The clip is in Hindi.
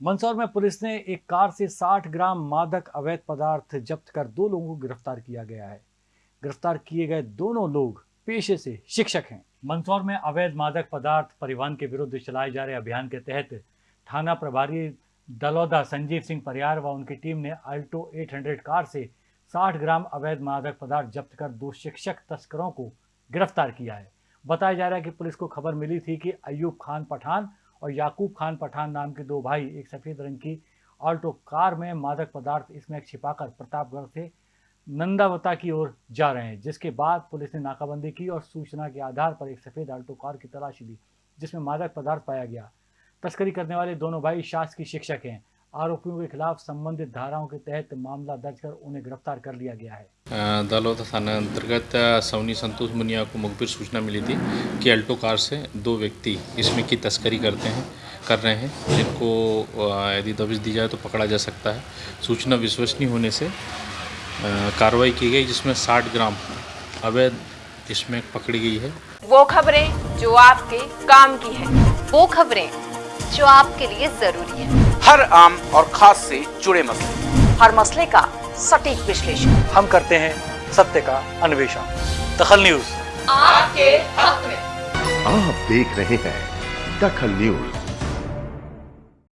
मंदसौर में पुलिस ने एक कार से 60 ग्राम मादक अवैध पदार्थ जब्त कर दो लोगों को गिरफ़्तार किया गया है। गिरफ़्तार किए गए दोनों लोग पेशे से शिक्षक हैं। मंदसौर में अवैध मादक पदार्थ परिवहन के विरुद्ध चलाए जा रहे अभियान के तहत थाना प्रभारी दलौदा संजीव सिंह परियार व उनकी टीम ने अल्टो 800 कार से 60 ग्राम अवैध मादक पदार्थ जब्त कर दो शिक्षक तस्करों को गिरफ़्तार किया है। बताया जा रहा है कि पुलिस को खबर मिली थी कि अयूब खान पठान और याकूब खान पठान नाम के दो भाई, एक सफ़ेद रंग की ऑल्टो कार में मादक पदार्थ इसमें छिपाकर प्रतापगढ़ से नंदावता की ओर जा रहे हैं, जिसके बाद पुलिस ने नाकाबंदी की और सूचना के आधार पर एक सफ़ेद ऑल्टो कार की तलाशी ली, जिसमें मादक पदार्थ पाया गया। तस्करी करने वाले दोनों भाई शासकीय शिक्षक हैं। आरोपियों के खिलाफ संबंधित धाराओं के तहत मामला दर्ज कर उन्हें गिरफ़्तार कर लिया गया है। दलौदा थाना अंतर्गत सवनी संतोष मुनिया को मुखबिर सूचना मिली थी कि अल्टो कार से दो व्यक्ति इसमें की तस्करी करते हैं कर रहे हैं जिनको यदि दबिश दी जाए तो पकड़ा जा सकता है। सूचना विश्वसनीय होने से कार्रवाई की गई जिसमें 60 ग्राम अवैध इसमें पकड़ी गई है। वो खबरें जो आपके काम की है। वो खबरें जो आपके लिए ज़रूरी है। हर आम और खास से जुड़े मसले। हर मसले का सटीक विश्लेषण। हम करते हैं सत्य का अन्वेषण। दखल न्यूज़। आपके हक में। आप देख रहे हैं दखल न्यूज़।